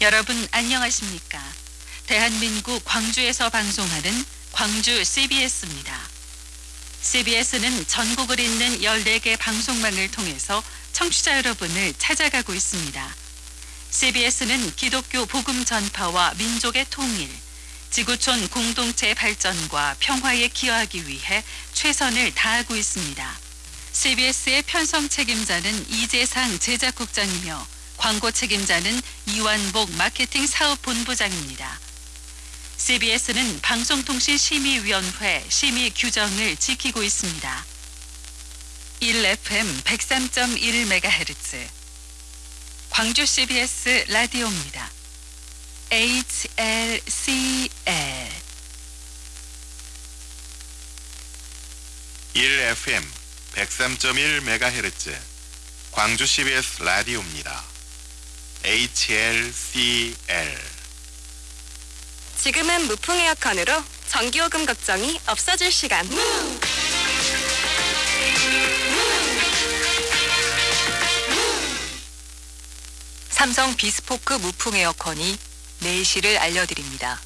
여러분 안녕하십니까? 대한민국 광주에서 방송하는 광주 CBS입니다. CBS는 전국을 잇는 14개 방송망을 통해서 청취자 여러분을 찾아가고 있습니다. CBS는 기독교 복음 전파와 민족의 통일, 지구촌 공동체 발전과 평화에 기여하기 위해 최선을 다하고 있습니다. CBS의 편성 책임자는 이재상 제작국장이며 광고 책임자는 이완복 마케팅 사업 본부장입니다. CBS는 방송통신심의위원회 심의 규정을 지키고 있습니다. 1FM 103.1MHz 광주 CBS 라디오입니다. HLCL 1FM 103.1MHz 광주 CBS 라디오입니다. HLCL 지금은 무풍 에어컨으로 전기요금 걱정이 없어질 시간. 삼성 비스포크 무풍 에어컨이 내실을 알려드립니다.